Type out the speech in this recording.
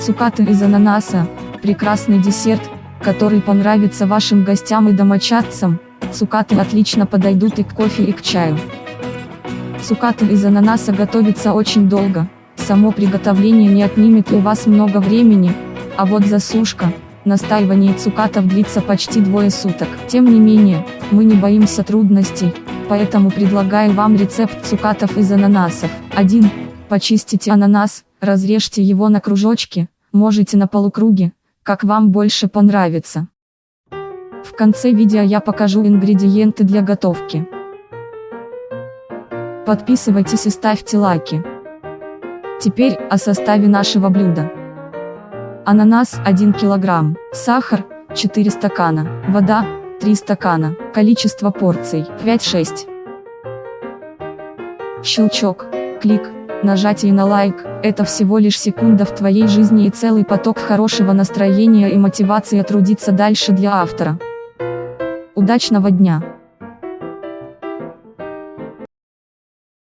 Цукаты из ананаса – прекрасный десерт, который понравится вашим гостям и домочадцам. Цукаты отлично подойдут и к кофе и к чаю. Цукаты из ананаса готовится очень долго, само приготовление не отнимет у вас много времени, а вот засушка, настаивание цукатов длится почти двое суток. Тем не менее, мы не боимся трудностей, поэтому предлагаю вам рецепт цукатов из ананасов. 1. Почистите ананас, разрежьте его на кружочки, можете на полукруге, как вам больше понравится. В конце видео я покажу ингредиенты для готовки. Подписывайтесь и ставьте лайки. Теперь о составе нашего блюда. Ананас 1 кг, сахар 4 стакана, вода 3 стакана, количество порций 5-6. Щелчок, клик, нажатие на лайк – это всего лишь секунда в твоей жизни и целый поток хорошего настроения и мотивации трудиться дальше для автора. Удачного дня!